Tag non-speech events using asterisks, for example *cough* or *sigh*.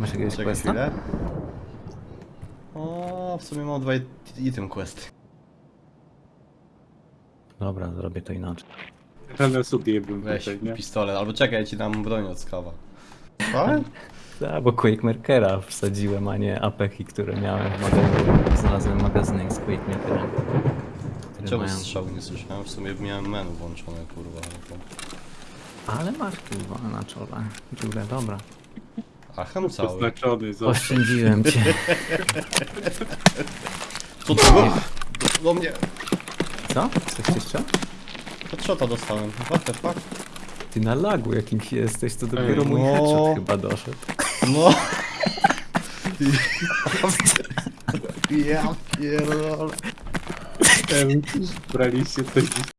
Masz jakiegoś Czekaj questa? chwilę. O, w sumie mam dwa it- item questy. Dobra, zrobię to inaczej. Ale sobie bym Weź tutaj, nie? pistolet, albo czekaj, ja ci dam broń od skawa. *laughs* Ale? Tak, bo Quakemakera wsadziłem, a nie apeki, które miałem w magazynie. Znalazłem magazynek z Quakemakerem. które Czemu mają- strzału nie słyszałem? W sumie miałem menu włączone, kurwa. ale to- Ale masz kurwa na czole. Dziurę, dobra. A ham cały. Oznaczony, za... Oszczędziłem cię. Co to było? Do mnie. Co? Coś jeszcze? Headshota dostałem. What the fuck? Ty na lagu jakimś jesteś, to dopiero Ej, mój no. headshot chyba doszedł. No. *laughs* Ja pierdolę. Braliście coś